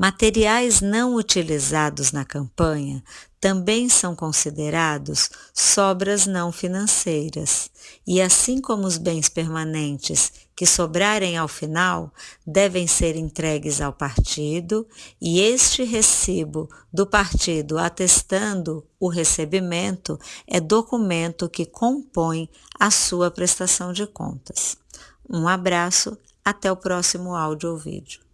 Materiais não utilizados na campanha também são considerados sobras não financeiras, e assim como os bens permanentes que sobrarem ao final devem ser entregues ao partido, e este recibo do partido atestando o recebimento é documento que compõe a sua prestação de contas. Um abraço, até o próximo áudio ou vídeo.